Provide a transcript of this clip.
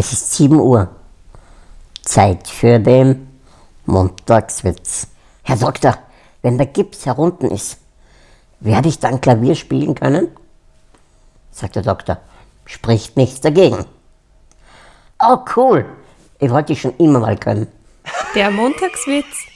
Es ist 7 Uhr. Zeit für den Montagswitz. Herr Doktor, wenn der Gips herunten ist, werde ich dann Klavier spielen können? Sagt der Doktor, spricht nichts dagegen. Oh cool, ich wollte ich schon immer mal können. Der Montagswitz